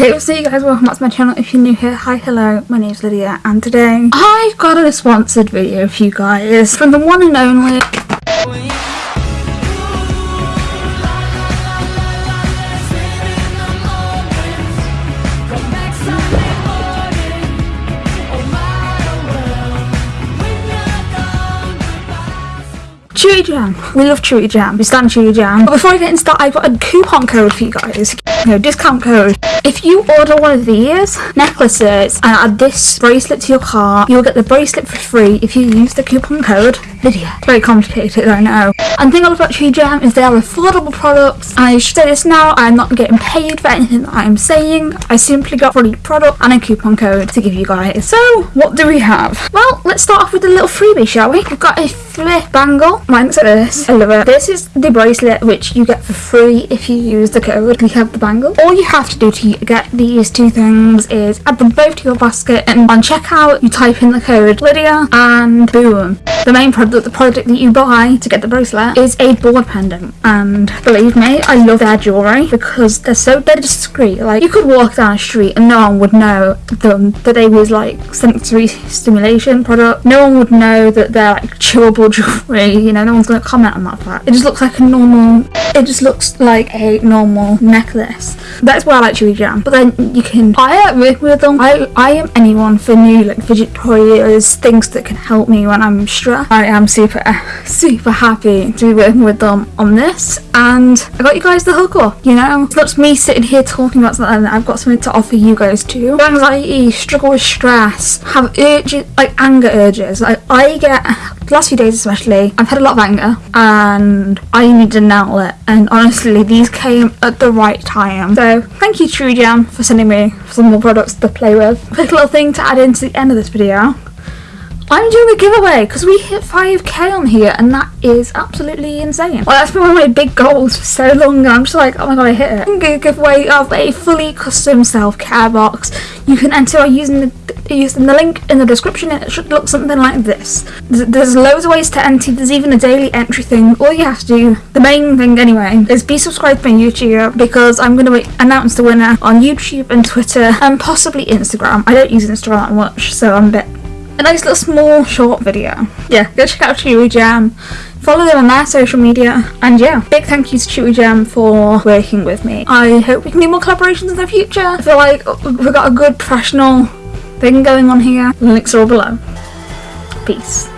You guys, welcome back to my channel. If you're new here, hi, hello, my name's Lydia and today I've got a sponsored video for you guys from the one and only Chewigem. We love Chewigem. We stand Chewigem. But before I get into that, I've got a coupon code for you guys. No, discount code. If you order one of these necklaces and add this bracelet to your cart, you'll get the bracelet for free if you use the coupon code Lydia. It's very complicated, I know. And the thing I love about Chewigem is they are affordable products. I should say this now, I'm not getting paid for anything that I'm saying. I simply got free product and a coupon code to give you guys. So, what do we have? Well, let's start off with a little freebie, shall we? We've got a flip bangle. Mine looks like this. I love it. This is the bracelet which you get for free if you use the code. We have the bangle. All you have to do to get these two things is add them both to your basket and on checkout you type in the code Lydia and boom. The main product, the product that you buy to get the bracelet is a board pendant and believe me, I love their jewellery because they're so they're discreet. Like you could walk down a street and no one would know them that they was like sensory stimulation product. No one would know that they're like chewable jewellery, you know, no one's gonna comment on that fact. It just looks like a normal it just looks like a normal necklace. That's why I like Chewigem. But then you can hire work with them. I I am anyone for new like fidget toys, things that can help me when I'm stressed. I am super super happy to be working with them on this and I got you guys the hook up, you know? It's not me sitting here talking about something I've got something to offer you guys too. Anxiety, struggle with stress, have urges like anger urges. Like I get last few days especially, I've had a lot of anger and I need an outlet and honestly these came at the right time. So thank you Chewigem for sending me some more products to play with. Quick little thing to add into the end of this video. I'm doing a giveaway because we hit 5k on here and that is absolutely insane. Well that's been one of my big goals for so long and I'm just like oh my god I hit it. I'm going to give away of a fully custom self-care box. You can enter by using the using the link in the description it should look something like this. There's, loads of ways to enter, there's even a daily entry thing. All you have to do, the main thing anyway, is be subscribed to my YouTube because I'm going to announce the winner on YouTube and Twitter and possibly Instagram. I don't use Instagram that much so I'm a bit a nice little small short video. Yeah, go check out Chewigem. Follow them on their social media. And yeah, big thank you to Chewigem for working with me. I hope we can do more collaborations in the future. I feel like we've got a good professional thing going on here. Links are all below. Peace.